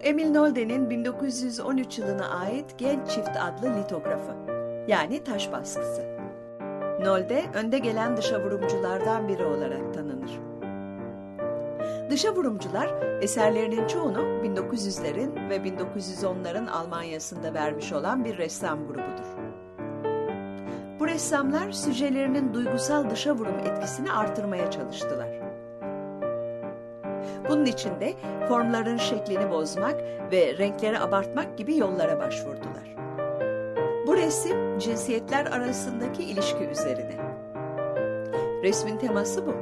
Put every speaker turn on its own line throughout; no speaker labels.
Emil Nolde'nin 1913 yılına ait Genç Çift adlı litografı. Yani taş baskısı. Nolde önde gelen dışa vurumculardan biri olarak tanınır. Dışa vurumcular eserlerinin çoğunu 1900'lerin ve 1910'ların Almanya'sında vermiş olan bir ressam grubudur. Bu ressamlar süjelerinin duygusal dışa vurum etkisini artırmaya çalıştılar. Bunun için de formların şeklini bozmak ve renkleri abartmak gibi yollara başvurdular. Bu resim cinsiyetler arasındaki ilişki üzerine. Resmin teması bu.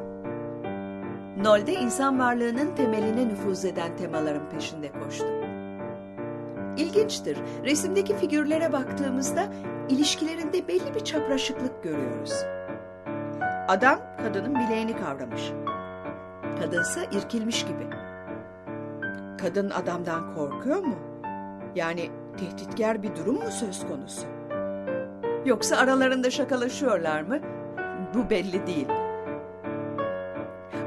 Nolde insan varlığının temeline nüfuz eden temaların peşinde koştu. İlginçtir. Resimdeki figürlere baktığımızda ilişkilerinde belli bir çapraşıklık görüyoruz. Adam kadının bileğini kavramış. Kadınsa irkilmiş gibi. Kadın adamdan korkuyor mu? Yani tehditkar bir durum mu söz konusu? Yoksa aralarında şakalaşıyorlar mı? Bu belli değil.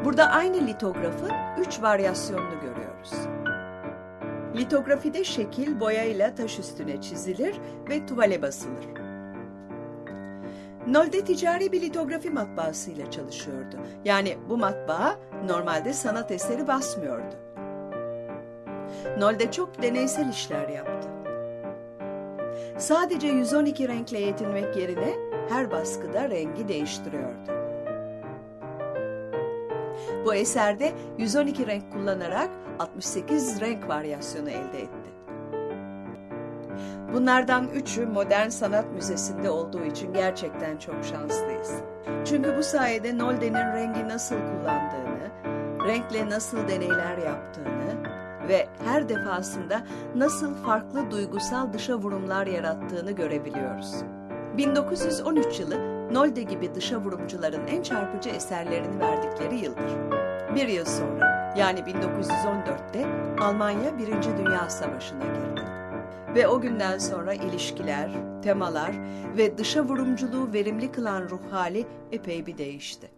Burada aynı litografın üç varyasyonunu görüyoruz. Litografide şekil boyayla taş üstüne çizilir ve tuvale basılır. Nolde ticari bir litografi matbaasıyla çalışıyordu. Yani bu matbaa normalde sanat eseri basmıyordu. Nolde çok deneysel işler yaptı. Sadece 112 renkle yetinmek yerine her baskıda rengi değiştiriyordu. Bu eserde 112 renk kullanarak 68 renk varyasyonu elde etti. Bunlardan üçü Modern Sanat Müzesi'nde olduğu için gerçekten çok şanslıyız. Çünkü bu sayede Nolde'nin rengi nasıl kullandığını, renkle nasıl deneyler yaptığını ve her defasında nasıl farklı duygusal dışa vurumlar yarattığını görebiliyoruz. 1913 yılı Nolde gibi dışa vurumcuların en çarpıcı eserlerini verdikleri yıldır. Bir yıl sonra yani 1914'te Almanya Birinci Dünya Savaşı'na girdi. Ve o günden sonra ilişkiler, temalar ve dışa vurumculuğu verimli kılan ruh hali epey bir değişti.